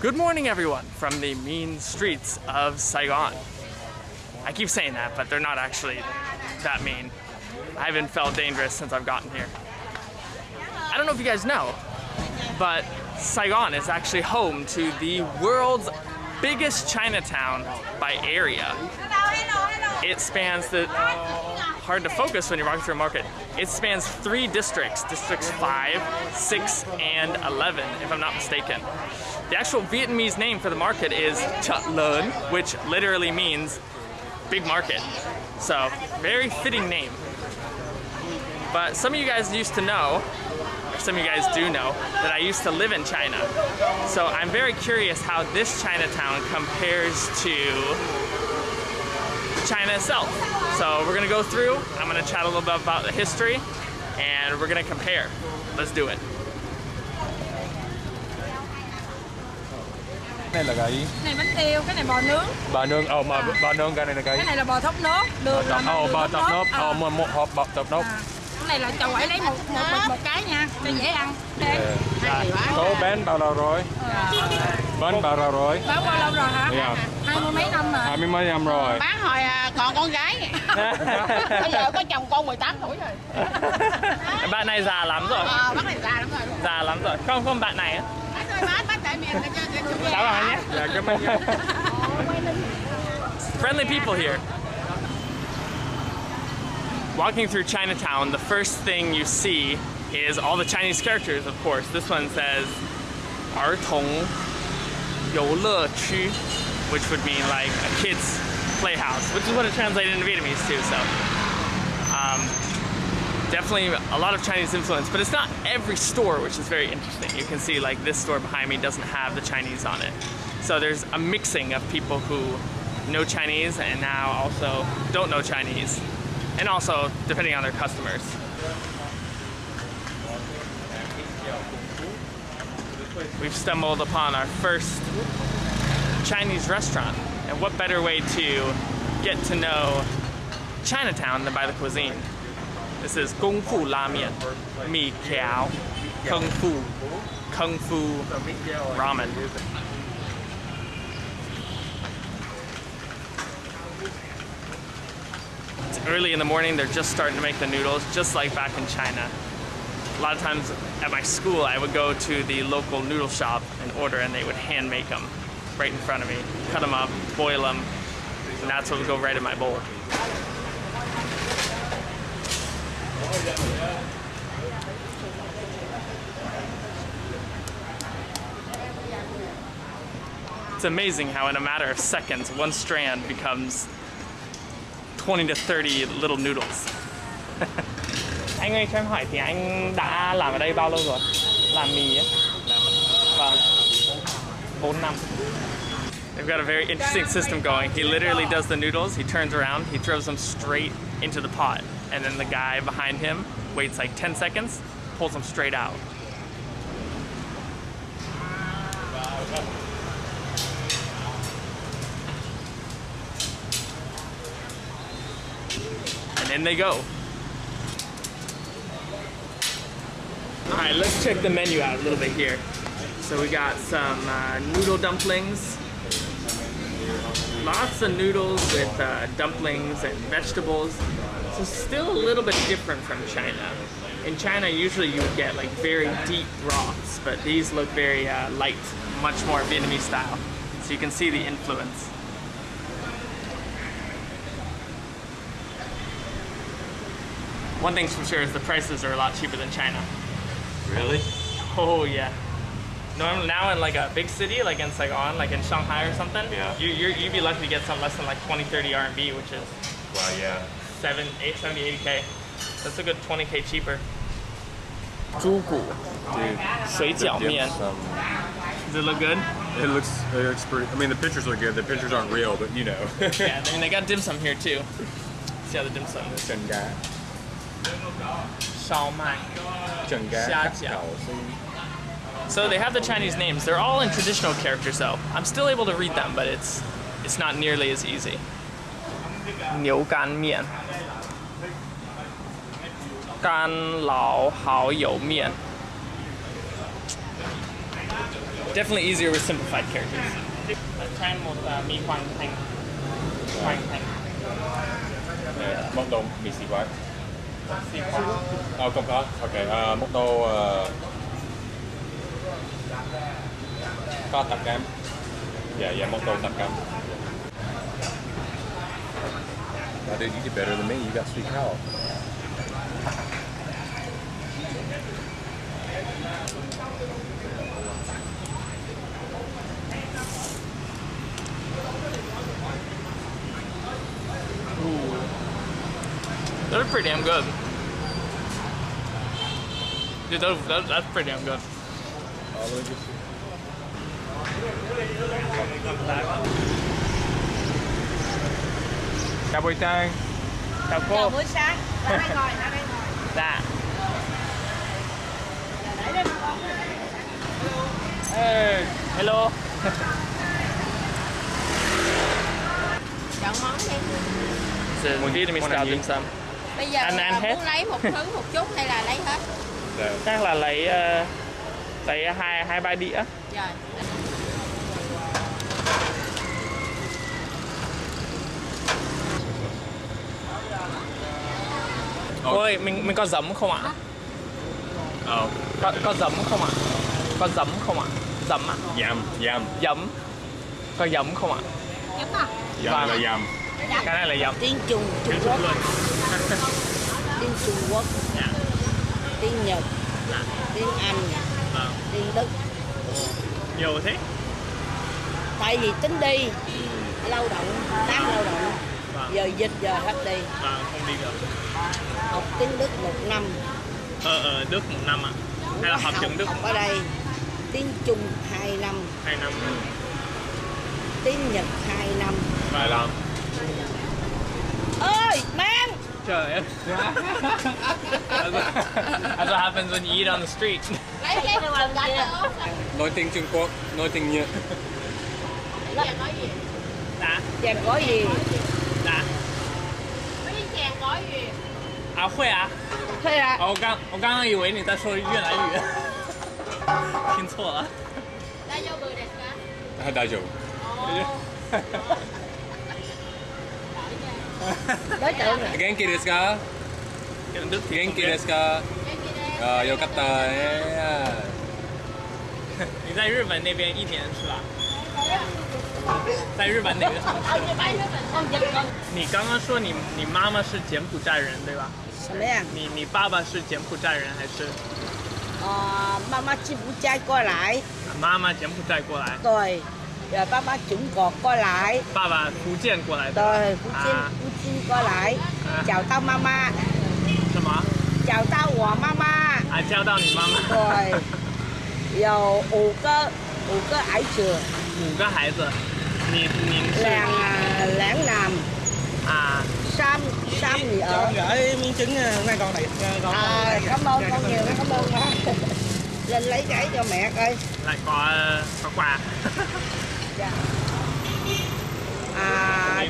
Good morning, everyone, from the mean streets of Saigon. I keep saying that, but they're not actually that mean. I haven't felt dangerous since I've gotten here. I don't know if you guys know, but Saigon is actually home to the world's biggest Chinatown by area. It spans the hard to focus when you're walking through a market. It spans three districts, districts 5, 6, and 11, if I'm not mistaken. The actual Vietnamese name for the market is Chợ Lớn, which literally means big market. So, very fitting name. But some of you guys used to know, or some of you guys do know, that I used to live in China. So I'm very curious how this Chinatown compares to China itself. So we're gonna go through, I'm gonna chat a little bit about the history, and we're gonna compare. Let's do it. Này là cái cái này bánh tiêu cái này bò nướng bò nướng ồ mà bò nướng cái này là cái cái này là bò thốt nốt đường là ồ đường bò thốt tọt nốt À, ồ một một hộp bò tọt nốt à. cái này là chầu ấy lấy một một một, một cái nha cho dễ ăn đây Dạ. Số bán bao lâu rồi? Bán bao lâu rồi? bán bao lâu rồi hả Dạ. hai mươi mấy năm rồi Hai mươi mấy năm rồi. Bán hồi à, còn con gái Bây giờ có chồng con 18 tuổi rồi Bạn này già lắm rồi, Ờ, bác này già lắm rồi già lắm rồi. Không, không bạn này á. Bác ơi, bác, bác tại miền cho cho chủ Chào bạn nhé. Dạ cảm ơn nha. Friendly people here. Walking through Chinatown, the first thing you see is all the Chinese characters, of course. This one says 儿童游乐区, which would mean like a kid's playhouse, which is what it translated into Vietnamese too. So, um, definitely a lot of Chinese influence, but it's not every store, which is very interesting. You can see like this store behind me doesn't have the Chinese on it. So there's a mixing of people who know Chinese and now also don't know Chinese, and also depending on their customers. We've stumbled upon our first Chinese restaurant, and what better way to get to know Chinatown than by the cuisine? This is Kung Fu La Mian, Mì Kéo, Kung Fu, Kung Fu Ramen. It's early in the morning, they're just starting to make the noodles, just like back in China. A lot of times at my school, I would go to the local noodle shop and order, and they would hand make them right in front of me, cut them up, boil them, and that's what would go right in my bowl. It's amazing how in a matter of seconds, one strand becomes 20 to 30 little noodles. anh ơi cho em hỏi thì anh đã làm ở đây bao lâu rồi? Làm mì á? Vâng. 4 năm. They've got a very interesting system going. He literally does the noodles, he turns around, he throws them straight into the pot, and then the guy behind him waits like 10 seconds, pulls them straight out. And in they go. All right, let's check the menu out a little bit here. So we got some uh, noodle dumplings. Lots of noodles with uh, dumplings and vegetables. So still a little bit different from China. In China, usually you would get like very deep broths, but these look very uh, light, much more Vietnamese style. So you can see the influence. One thing's for sure is the prices are a lot cheaper than China. Really? Oh yeah. Normally now in like a big city, like in Saigon, like in Shanghai or something, Yeah. you you're, you'd be lucky to get something less than like 20, 30 RMB, which is Well, yeah 7, 8, 70, 80k. That's a good 20k cheaper. 猪骨 Dude. 水饺面 Some, Does it look good? it looks it looks pretty. I mean, the pictures look good. The pictures aren't real, but you know. Yeah, I mean they got dim sum here too. See how the dim sum is. Chân gà. Shao Mai. Chân gà. Xia cắt jiao. cậu xin. So they have the Chinese names. They're all in traditional characters though. I'm still able to read them, but it's it's not nearly as easy. 牛干面，干老好友面。 Definitely easier with simplified characters. Try một uh, mì hoàng thành. Hoàng thành. Nè, món đồ mì xì quán. Xì khoáng. Ờ, không có. Ok, à, món đồ ờ, có tạp cam. Dạ, dạ, món đồ tạp cam. Now, dude, you did better than me. You got sweet cow. They're pretty damn good. Dude, those, those, that's pretty damn good. Oh, Chào buổi sáng. Chào Chào cô. buổi sáng. Ra đây ngồi, ra đây ngồi. Dạ. Để đây con. Hey, hello. Chọn món đi. Vietnamese món style ăn gì? dim sum. Bây giờ Anh ăn bà hết. muốn lấy một thứ một chút hay là lấy hết? Dạ. Chắc là lấy uh, lấy hai hai ba đĩa. Rồi. Ôi, mình mình có giấm không ạ? Ờ, Có có giấm không ạ? Có giấm không ạ? Giấm ạ? yam, yam. Giấm. Có giấm không ạ? Đúng không? Yam Vâng. là yam. Cái này là giấm. tiếng Trung Trung Quốc tiếng Trung Quốc Dạ. tiếng Nhật Dạ. tiếng Anh Vâng. tiếng Đức Nhiều thế. tại vì tính đi lao động tác lao động. Giờ dịch giờ hết đi Vâng, không đi được. học tiếng Đức một năm Ở ở Đức một năm ạ. Hay là học tiếng Đức học ở đây tiếng Trung hai năm hai năm. tiếng Nhật hai năm Vài lần. ơi mang Trời ơi. That's what, happens when you eat on the street. Nói tiếng Trung Quốc, nói tiếng Nhật. Giờ nói gì? Và có gì 啊？讲国语。啊，会啊。会啊。哦、我刚我刚刚以为你在说越南语，听错了。大舅不的是？啊，大舅。大舅。大舅。元気ですか？元気ですか？啊，よかった。你在日本那边一年是吧？在日本哪个城市？你刚刚说你你妈妈是柬埔寨人，对吧？什么呀？你你爸爸是柬埔寨人还是？啊，妈妈柬埔寨过来。妈妈柬埔寨过来。对。爸爸中国过来。爸爸福建过来的。对，福建福建过来，找到妈妈。什么？找到我妈妈。啊，找到你妈妈。对。有五个五个孩子。五个孩子。niệm niệm làng à, lãng nam. À. Sam sam gì ở? gửi miếng trứng à, hôm nay con này con à, cảm ơn con nhiều cảm ơn quá lên lấy cái cho mẹ coi. Lại có à, có quà. Dạ. à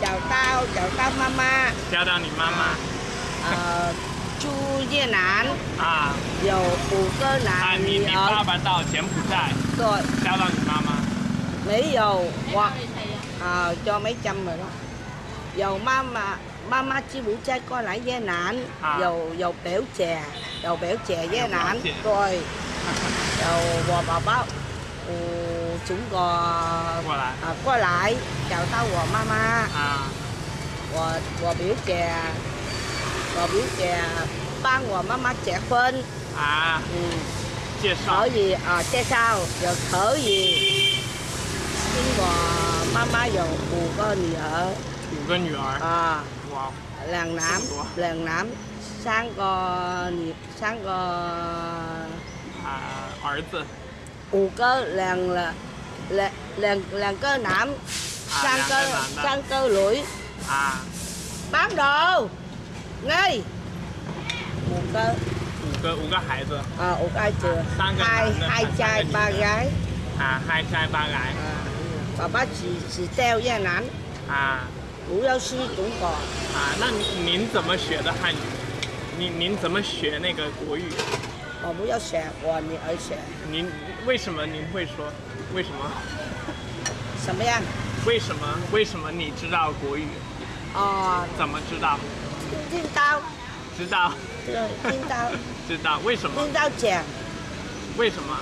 chào tao chào tao mama. Chào tao nị mama. À, chu diên nán à. Dầu củ cơ nán à mình đi ba bán tàu chém củ chào tao nị mama mấy dầu hoặc à, cho mấy trăm rồi đó. Dầu mama mama chi buổi trai coi lại dây nản à. dầu dầu béo chè dầu béo chè dây nản rồi dầu bò bò bao ừ, chúng gò qua lại, à, qua lại. chào tao gò mama à. gò gò biểu chè gò biểu chè ba gò mama chè phân à. Ừ. chia gì? Ờ, à, che sao giờ thở gì? nhưng mà mama giờ bù có gì ở 五个女儿， à 哇， làng nám Ủa? làng nám sang có gì sang có 啊，儿子 ù cơ làng là làng làng làng cơ nám À, sang làng cơ cơ nám đó. sang cơ lưỡi 啊， bán đồ ngay ù cơ 五个五个孩子 à ù ai chưa Sang cơ hai nám đó, hai sang trai cơ ba gì? gái 啊，hai trai ba gái à, Bà bác chỉ chỉ treo gia nạn 啊 ngũ giáo sư cũng còn 啊！那您您怎么学的汉语？您您怎么学那个国语？我不要学，我女儿学您为什么您会说？为什么？什么样？为什么？为什么你知道国语？哦，怎么知道？听到，知道，对，听到，知道。为什么？听到讲，为什么？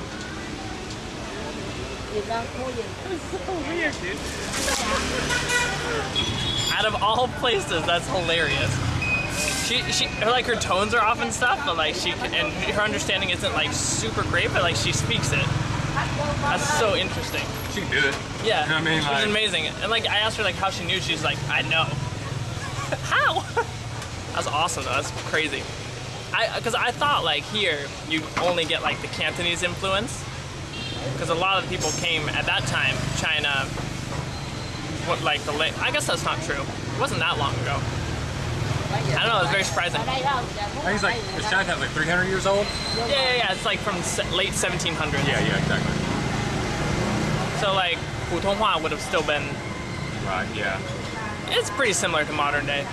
It's so weird, dude. Out of all places, that's hilarious. She, she, her, like her tones are off and stuff, but like she, and her understanding isn't like super great, but like she speaks it. That's so interesting. She did it. Yeah. You know I mean, like, it was amazing. And like I asked her like how she knew. She's like, I know. how? That's awesome though. That's crazy. I because I thought like here you only get like the Cantonese influence, because a lot of people came at that time, China, what, like the late, I guess that's not true. It wasn't that long ago. I don't know, it was very surprising. I think it's like, it's Chinatown's like 300 years old? Yeah, yeah, yeah, it's like from late 1700s. Yeah, yeah, exactly. So like, Putonghua would have still been... Right, yeah. It's pretty similar to modern day.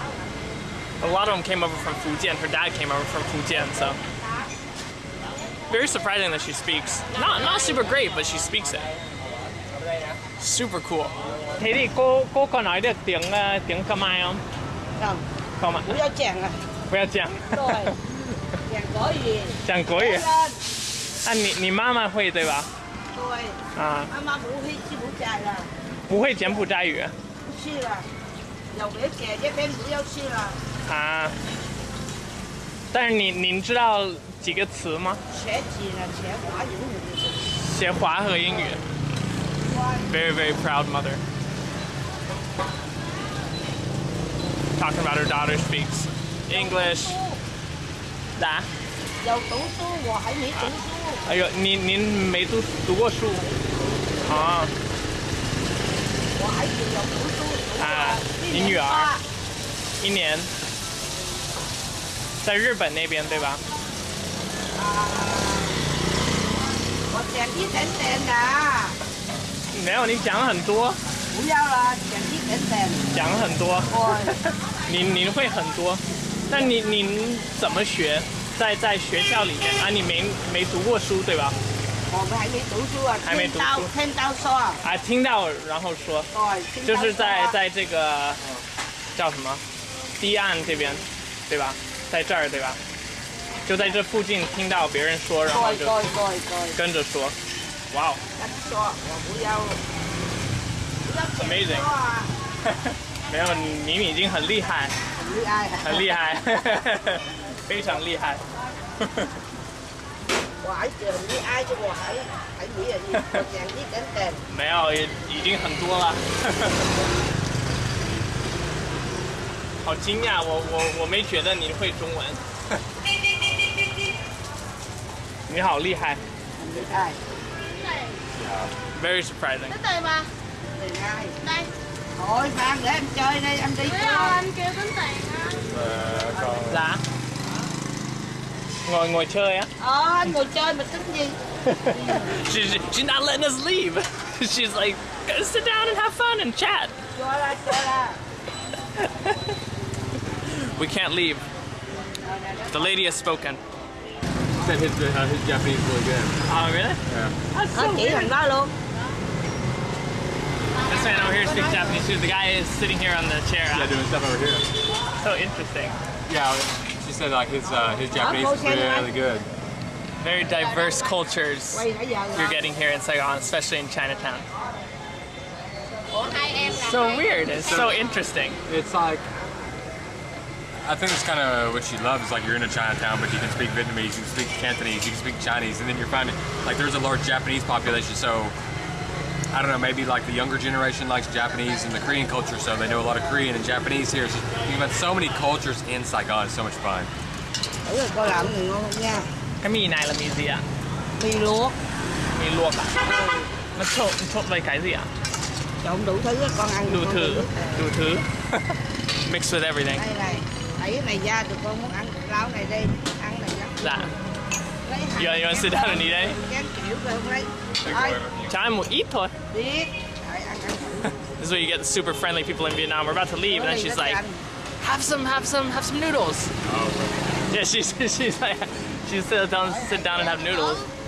A lot of them came over from Fujian. Her dad came over from Fujian, so very surprising that she speaks. Not not super great, but she speaks it. Super cool. Thế thì cô cô có nói được tiếng uh, tiếng Khmer không? Không, Không ạ. 不要讲啊， Không biết 讲。对，讲国语。讲国语。lên，啊，你你妈妈会对吧？对，啊，妈妈不会去不在了，不会柬埔寨语不去了，有别姐这边不要去了，啊。但是你您知道 几个词吗？学几了，学华语。学华和英语。Very, very proud mother. Talking about her daughter speaks English. 咋？有读书，我还没读书，哎呦，您您没读读过书啊？我孩子有读书，啊你女儿一年在日本那边对吧？啊，我讲一点点的，没有，你讲很多，不要了，讲一点点。讲很多，我您您会很多，那你您怎么学？在在学校里面啊，你没没读过书对吧？我们还没读书啊，还没读书。听到听到说，啊，听到然后说，对，就是在在这个叫什么？堤岸这边，对吧？在这儿对吧？就在这附近听到别人说，然后就跟着说，哇哦跟说我不要，不要讲 Amazing 没有你你已经很厉害，很厉害，很厉害，非常厉害。我孩子很厉害，就我还还没有你，我讲一点点。没有，也已经很多了。好惊讶，我我我没觉得你会中文。你好厉害很厉害， ，very surprising。 Tính tiền mà. 厉害。 Đây. Thôi Phan để em chơi đây, em đi Thấy chơi. không? Anh kêu tính tiền á. Uh, con- Dạ. Ngồi ngồi chơi á. Ờ, anh ngồi chơi mà tính gì? She, she- she's not letting us leave. She's like, "Go sit down and have fun and chat. Cho ra, cho ra. We can't leave. The lady has spoken. said his, uh, his Japanese is really good. Oh, really? Yeah. That's Nó so chỉ weird. thằng đó luôn. This man over here speaks Japanese too. The guy is sitting here on the chair. Yeah, doing stuff over here. So interesting. Yeah, she said like his uh, his Japanese is xem really good. Very diverse cultures Quay nãy giờ you're getting here in Saigon, especially in Chinatown. Ủa hai em là So weird. It's so interesting. It's like I think it's kind of what she loves. Is like you're in a Chinatown, but you can speak Vietnamese, you can speak Cantonese, you can speak Chinese, and then you're finding like there's a large Japanese population. So I don't know, maybe like the younger generation likes Japanese and the Korean culture, so they know a lot of Korean and Japanese here. So you've got so many cultures in Saigon. It's so much fun. Cái mì là mì? Mì luộc. Mì luộc ạ? Cái đủ thứ. Đủ thứ. Mixed with everything lấy cái này ra tụi con muốn ăn rau này đi ăn này dạ. Lấy giờ sit down and eat đấy kiểu rồi không cho em một ít thôi. This is where you get the super friendly people in Vietnam. We're about to leave, and then she's like, "Have some, have some, have some noodles." Oh. Yeah, she's she's like, she sits down, sit down and have noodles. Oh,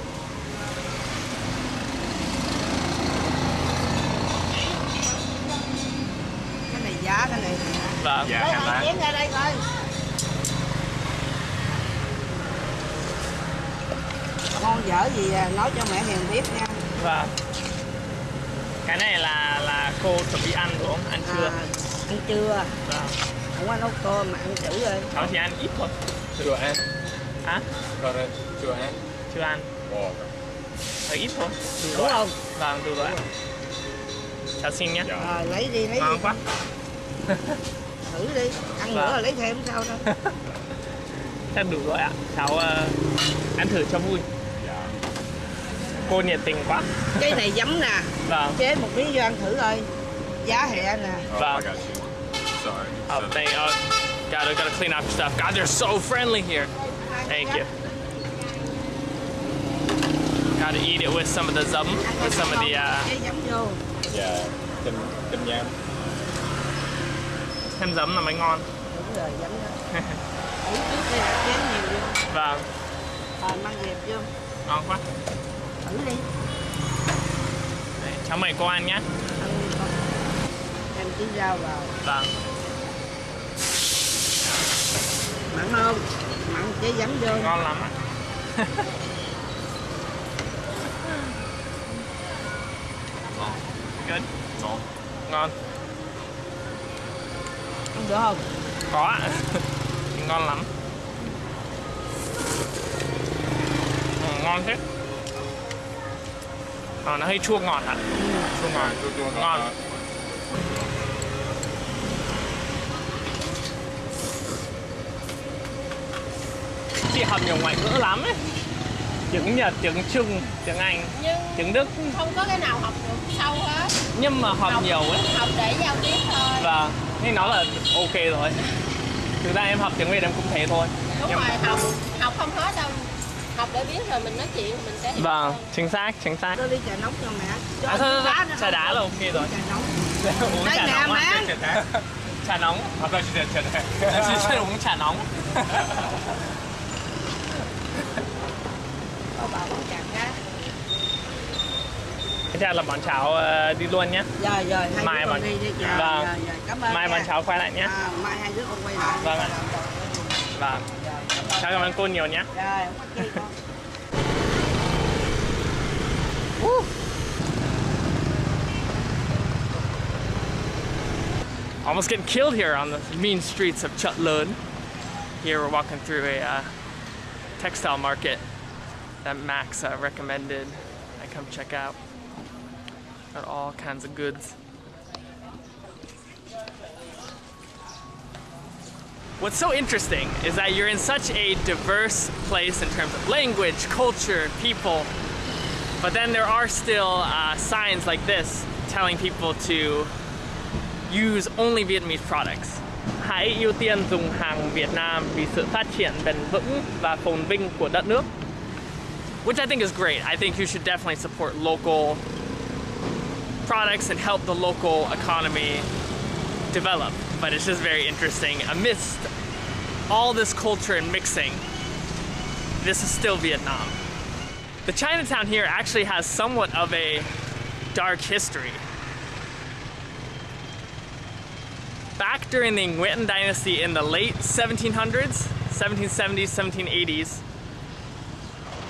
Vâng. Dạ, Đây, hàng hỏi lá. chén ra đây coi ngon dở gì à, nói cho mẹ hiền biết nha Vâng. Cái này là là cô chuẩn bị ăn đúng không? Ăn chưa? à, ăn trưa Vâng. không có nấu cơm mà ăn chữ rồi Cháu chỉ ăn ít thôi. Chưa ăn. Hả? Đây, chưa ăn. Chưa ăn. Ồ. Hơi ít thôi. đúng không Vâng, đủ rồi. Cháu xin nhé. Dạ. rồi lấy đi lấy Ngon đi quá. thử đi ăn nữa Vâng. rồi lấy thêm sao đâu Chắc đủ rồi ạ. Cháu ờ, ăn thử cho vui. Dạ. Cô nhiệt tình quá. cái này giấm nè Vâng. chế một miếng vô ăn thử coi giá hẹ nè Oh, Vâng. Sorry. Oh, thank oh, gotta gotta clean up your stuff. God, they're so friendly here. Thank you. Gotta eat it with some of the zum, with some of the uh, chế giấm vô Dạ. Thêm giấm là mới ngon. đúng rồi giấm đó trước đây chế nhiều vô Vâng, rồi mang dẹp vô ngon quá. thử đi Đấy, cháu mời cô ăn nhé. con em tí rau vào Vâng. mặn không mặn chế giấm vô ngon lắm ạ. Ngon. Ngon. Được không Có ạ. ngon lắm. Ừ, ngon thế. Ờ, nó hơi chua ngọt ạ. Chua ngọt. Chua chua ngọt Ngon. ngọt. Chị học nhiều ngoại ngữ lắm ấy. Tiếng Nhật, tiếng Trung, tiếng Anh, nhưng tiếng Đức. không có cái nào học được sâu hết Nhưng mà học nhiều ấy. học để giao tiếp thôi Vâng, nên nó là ok rồi. Thực ra em học tiếng Việt em cũng thế thôi. đúng Nhưng- rồi học học không hết đâu học để biết rồi mình nói chuyện mình sẽ hiểu Vâng, hơn. chính xác, chính xác. tôi đi trà nóng cho mẹ cho À, thôi, thôi, đá thôi, nữa trà đá là ok rồi. trà nóng uống Đây trà nè, nóng má. Trà nóng. You said cheddar. Em chỉ chuyên uống trà nóng. có bà uống trà là bọn cháu đi luôn nhé. hai Mai mà- đi Vâng. rồi, rồi. cảm ơn Mai nha. bọn cháu quay lại nhé. à, mai hai đứa con quay lại Vâng ạ. Vâng. rồi cảm ơn Cháu cảm ơn cô nhiều nhé. rồi không có chi con Almost getting killed here on the mean streets of Chợ Lớn. Here we're walking through a uh, textile market that Max uh, recommended I come check out. Got all kinds of goods. What's so interesting is that you're in such a diverse place in terms of language, culture, people, but then there are still uh, signs like this telling people to use only Vietnamese products. Hãy ưu tiên dùng hàng Việt Nam vì sự phát triển bền vững và phồn vinh của đất nước. Which I think is great. I think you should definitely support local products and help the local economy develop. But it's just very interesting. Amidst all this culture and mixing, this is still Vietnam. The Chinatown here actually has somewhat of a dark history. Back during the Nguyen dynasty in the late 1700s, 1770s, 1780s,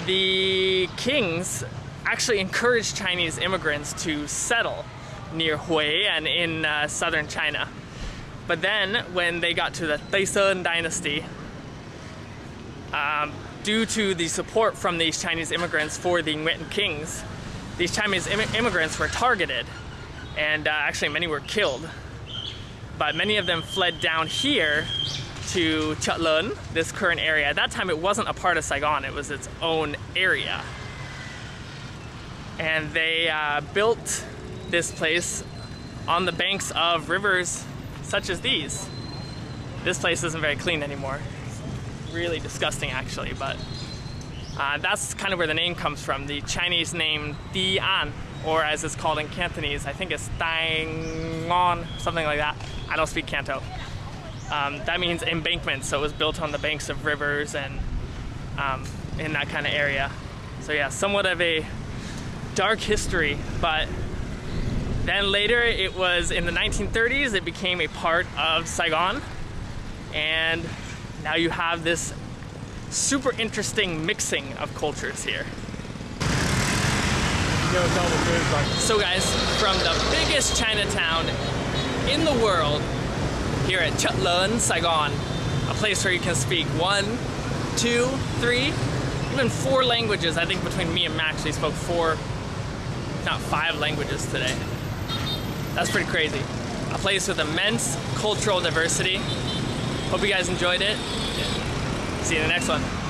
the kings actually encouraged Chinese immigrants to settle near Hue and in uh, southern China. But then, when they got to the Tay Son dynasty, um, due to the support from these Chinese immigrants for the Nguyen kings, these Chinese Im- immigrants were targeted, and uh, actually many were killed. But many of them fled down here to Chợ Lớn, this current area. At that time, it wasn't a part of Saigon; it was its own area. And they uh, built this place on the banks of rivers such as these. This place isn't very clean anymore. It's really disgusting, actually, but uh, that's kind of where the name comes from. The Chinese name Di An, or as it's called in Cantonese, I think it's Dai Ngon, something like that. I don't speak Canto. Um, that means embankment, so it was built on the banks of rivers and um, in that kind of area. So yeah, somewhat of a dark history, but then later it was in the 1930s, it became a part of Saigon. And now you have this super interesting mixing of cultures here. So guys, from the biggest Chinatown in the world, here at Chợ Lớn, Saigon, a place where you can speak one, two, three, even four languages. I think between me and Max, we spoke four, not five languages today. That's pretty crazy. A place with immense cultural diversity. Hope you guys enjoyed it. See you in the next one.